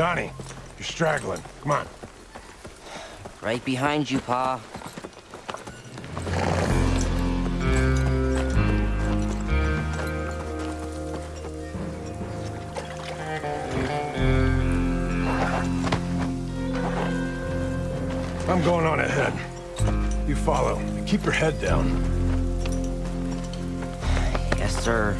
Johnny, you're straggling. Come on. Right behind you, Pa. I'm going on ahead. You follow. Keep your head down. Yes, sir.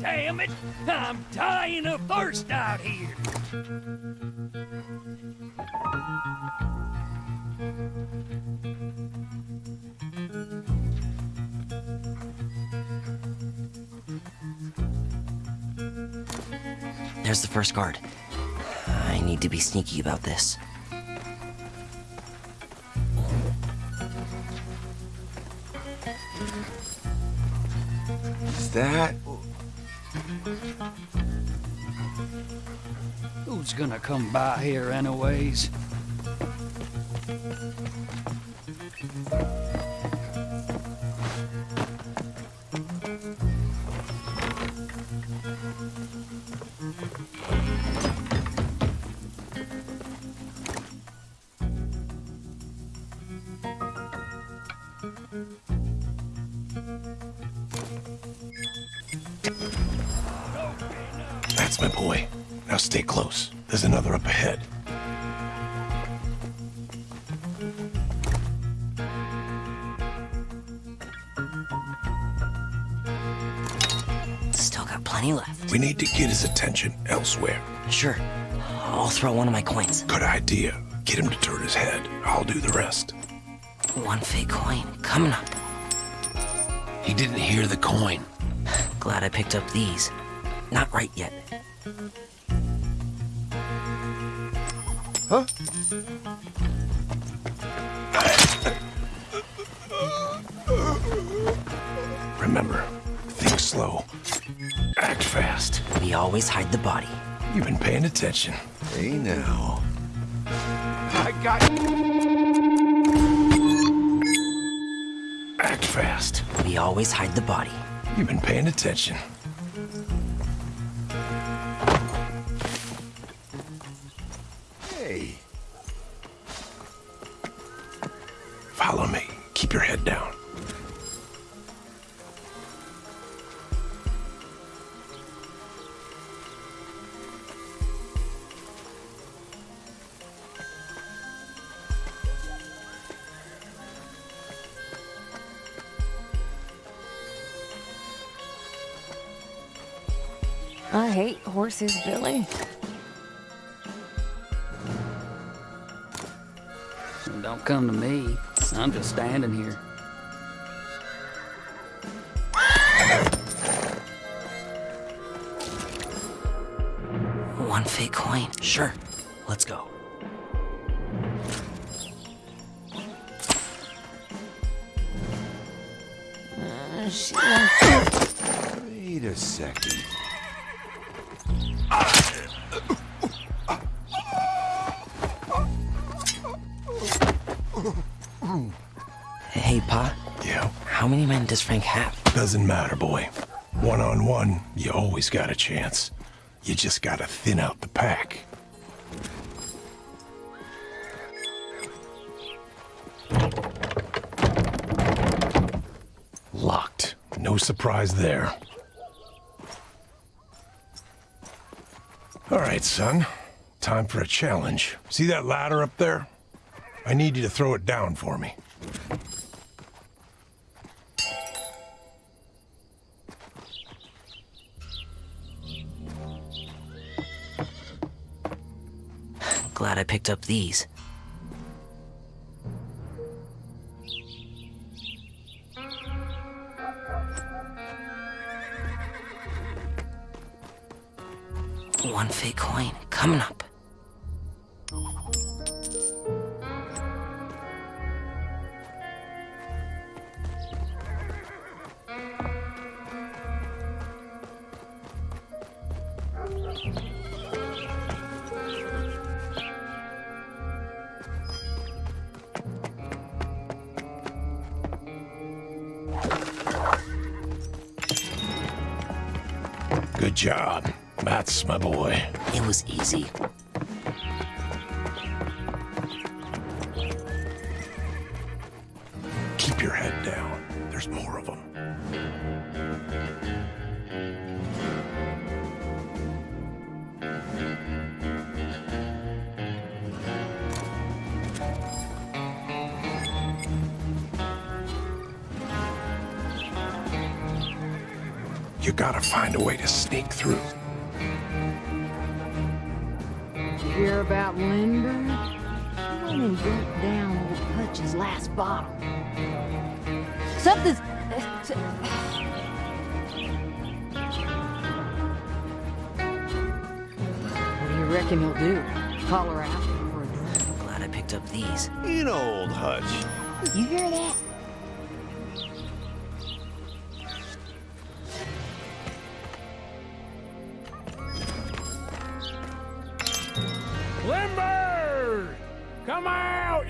Damn it! I'm dying of thirst out here! There's the first guard. I need to be sneaky about this. Is that... Who's gonna come by here anyways? My boy. Now stay close. There's another up ahead. Still got plenty left. We need to get his attention elsewhere. Sure. I'll throw one of my coins. Good idea. Get him to turn his head. I'll do the rest. One fake coin. Coming up. He didn't hear the coin. Glad I picked up these. Not right yet. Huh? Remember, think slow. Act fast. We always hide the body. You've been paying attention. Hey now. I got Act fast. We always hide the body. You've been paying attention. Hey. Follow me. Keep your head down. I hate horses, Billy. Don't come to me. I'm just standing here. One fake coin. Sure. Let's go. Uh, Wait a second. How many men does Frank have? doesn't matter, boy. One on one, you always got a chance. You just gotta thin out the pack. Locked. No surprise there. All right, son. Time for a challenge. See that ladder up there? I need you to throw it down for me. Glad I picked up these. One fake coin coming up. Job. That's my boy. It was easy. Gotta find a way to sneak through. You hear about Lindbergh? He went and broke down old Hutch's last bottle. Something's... What do you reckon he'll do? Holler after him for a drink? Glad I picked up these. You know old Hutch. You hear that?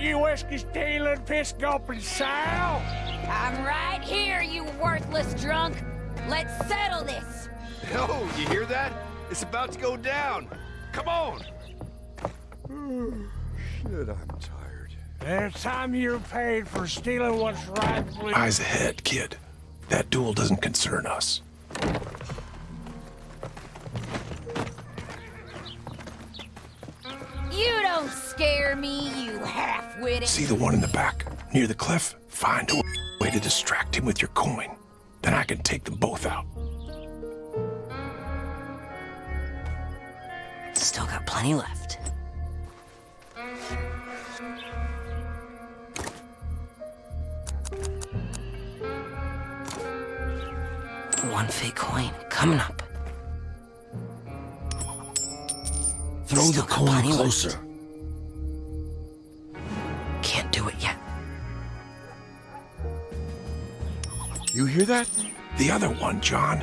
You whiskey stealing, piss gulping sow! I'm right here, you worthless drunk. Let's settle this. Yo, you hear that? It's about to go down. Come on. Shit, I'm tired. It's time you're paid for stealing what's rightfully. Eyes ahead, kid. That duel doesn't concern us. Don't scare me, you half-witted. See the one in the back, near the cliff? Find a way to distract him with your coin. Then I can take them both out. Still got plenty left. One fake coin coming up. Throw Still the coin closer. left. You hear that? The other one, John.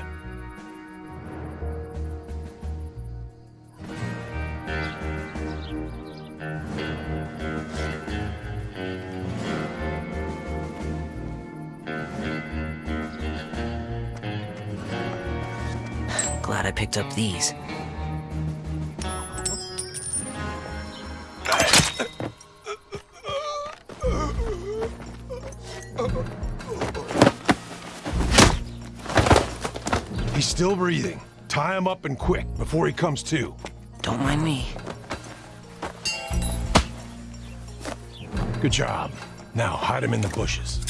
Glad I picked up these. Still breathing. Tie him up and quick before he comes to. Don't mind me. Good job. Now hide him in the bushes.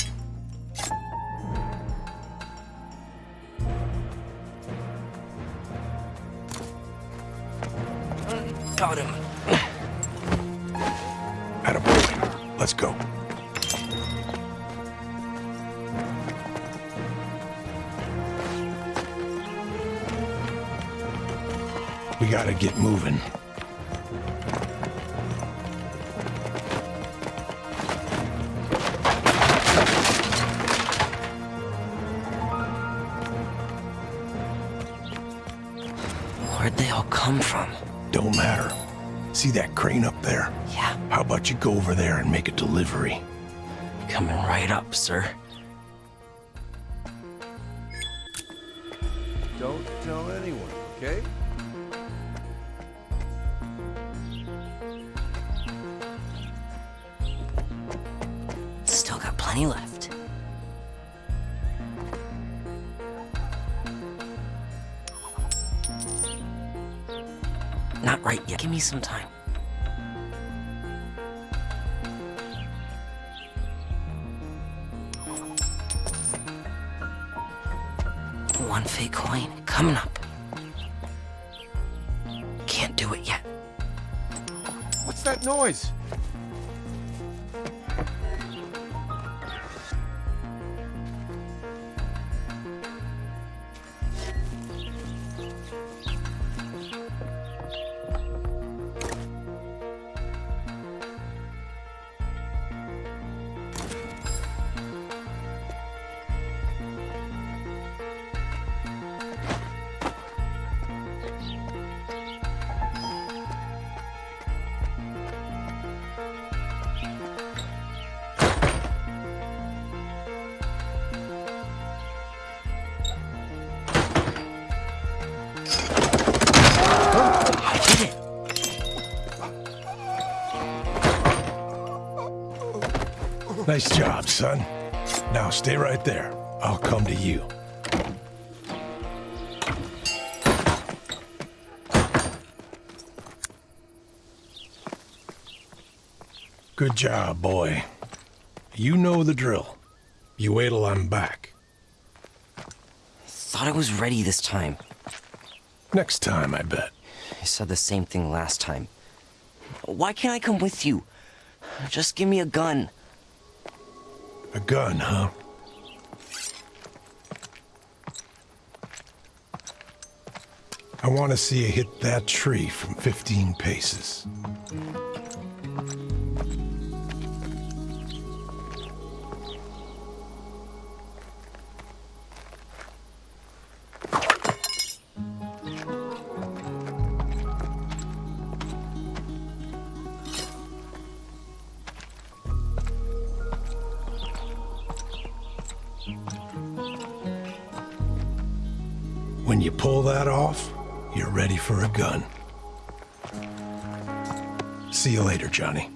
Got him. Attaboy. Let's go. Gotta get moving. Where'd they all come from? Don't matter. See that crane up there? Yeah, How about you go over there and make a delivery? coming right up, sir. Plenty left. Not right yet. Give me some time. One fake coin coming up. Can't do it yet. What's that noise? Nice job, son. Now stay right there. I'll come to you. Good job, boy. You know the drill. You wait till I'm back. Thought I was ready this time. Next time, I bet. I said the same thing last time. Why can't I come with you? Just give me a gun. A gun, huh? I want to see you hit that tree from 15 paces. You pull that off, you're ready for a gun. See you later, Johnny.